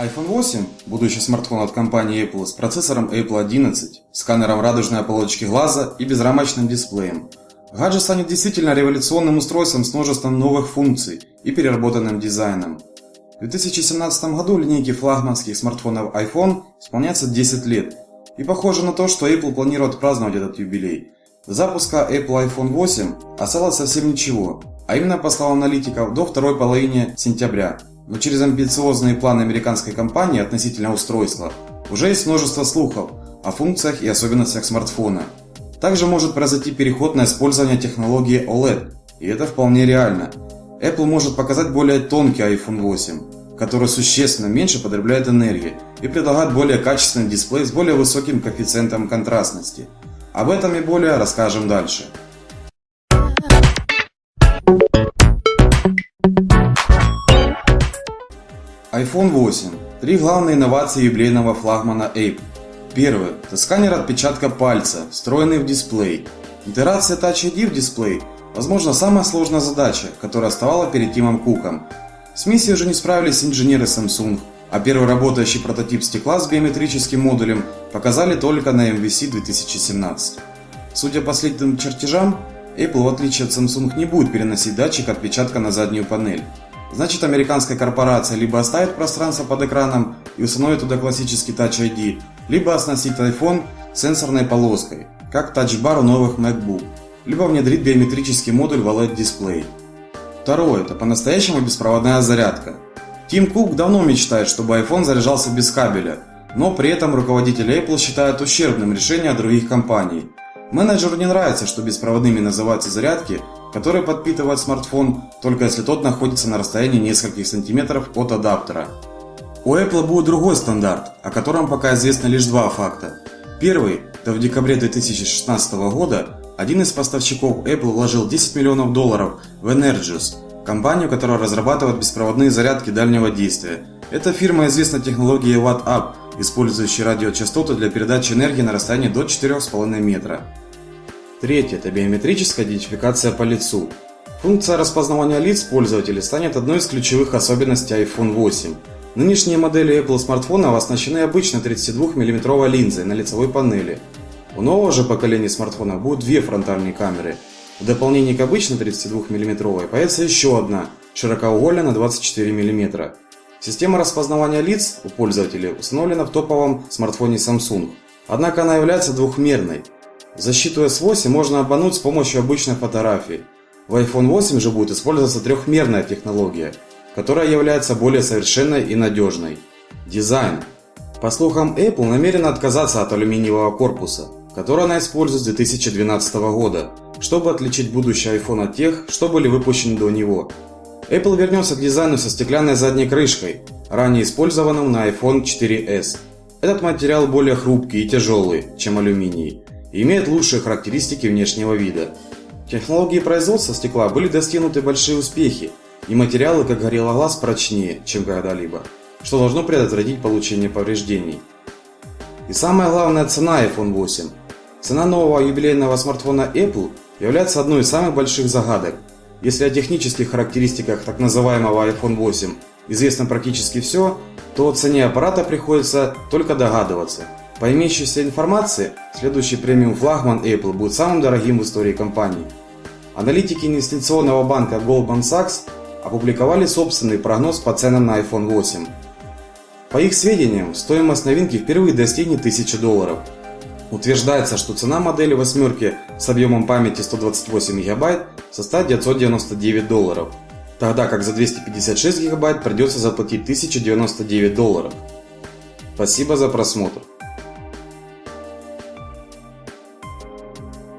iPhone 8 – будущий смартфон от компании Apple с процессором Apple 11, сканером радужной оболочки глаза и безрамочным дисплеем. Гаджет станет действительно революционным устройством с множеством новых функций и переработанным дизайном. В 2017 году линейке флагманских смартфонов iPhone исполняется 10 лет, и похоже на то, что Apple планирует праздновать этот юбилей. До запуска Apple iPhone 8 осталось совсем ничего, а именно по словам аналитиков до второй половины сентября – но через амбициозные планы американской компании относительно устройства уже есть множество слухов о функциях и особенностях смартфона. Также может произойти переход на использование технологии OLED, и это вполне реально. Apple может показать более тонкий iPhone 8, который существенно меньше потребляет энергии и предлагает более качественный дисплей с более высоким коэффициентом контрастности. Об этом и более расскажем дальше. iPhone 8. Три главные инновации юбилейного флагмана Apple. Первое – это сканер отпечатка пальца, встроенный в дисплей. Интеграция Touch ID в дисплей – возможно самая сложная задача, которая оставала перед Тимом Куком. С миссией уже не справились инженеры Samsung, а первый работающий прототип стекла с биометрическим модулем показали только на MVC 2017. Судя по следующим чертежам, Apple в отличие от Samsung не будет переносить датчик отпечатка на заднюю панель. Значит, американская корпорация либо оставит пространство под экраном и установит туда классический Touch ID, либо оснастит iPhone сенсорной полоской, как Bar у новых MacBook, либо внедрит биометрический модуль в OLED-дисплей. Второе – это по-настоящему беспроводная зарядка. Тим Кук давно мечтает, чтобы iPhone заряжался без кабеля, но при этом руководители Apple считают ущербным решение других компаний. Менеджеру не нравится, что беспроводными называются зарядки, который подпитывает смартфон, только если тот находится на расстоянии нескольких сантиметров от адаптера. У Apple будет другой стандарт, о котором пока известно лишь два факта. Первый – это в декабре 2016 года один из поставщиков Apple вложил 10 миллионов долларов в Energis, компанию, которая разрабатывает беспроводные зарядки дальнего действия. Эта фирма известна технологией Watt-Up, использующей радиочастоты для передачи энергии на расстоянии до 4,5 метра. Третье – это биометрическая идентификация по лицу. Функция распознавания лиц пользователей станет одной из ключевых особенностей iPhone 8. Нынешние модели Apple смартфонов оснащены обычной 32 мм линзой на лицевой панели. У нового же поколения смартфонов будет две фронтальные камеры. В дополнение к обычной 32 мм появится еще одна, широкоугольная на 24 мм. Система распознавания лиц у пользователей установлена в топовом смартфоне Samsung. Однако она является двухмерной – Защиту S8 можно обмануть с помощью обычной фотографии. В iPhone 8 же будет использоваться трехмерная технология, которая является более совершенной и надежной. Дизайн. По слухам, Apple намерена отказаться от алюминиевого корпуса, который она использует с 2012 года, чтобы отличить будущий iPhone от тех, что были выпущены до него. Apple вернется к дизайну со стеклянной задней крышкой, ранее использованным на iPhone 4s. Этот материал более хрупкий и тяжелый, чем алюминий, имеет лучшие характеристики внешнего вида. Технологии производства стекла были достигнуты большие успехи, и материалы, как горело глаз, прочнее, чем когда-либо, что должно предотвратить получение повреждений. И самая главная цена iPhone 8. Цена нового юбилейного смартфона Apple является одной из самых больших загадок. Если о технических характеристиках так называемого iPhone 8 известно практически все, то о цене аппарата приходится только догадываться – по имеющейся информации, следующий премиум флагман Apple будет самым дорогим в истории компании. Аналитики инвестиционного банка Goldman Sachs опубликовали собственный прогноз по ценам на iPhone 8. По их сведениям, стоимость новинки впервые достигнет 1000 долларов. Утверждается, что цена модели восьмерки с объемом памяти 128 ГБ составит 999 долларов, тогда как за 256 ГБ придется заплатить 1099 долларов. Спасибо за просмотр.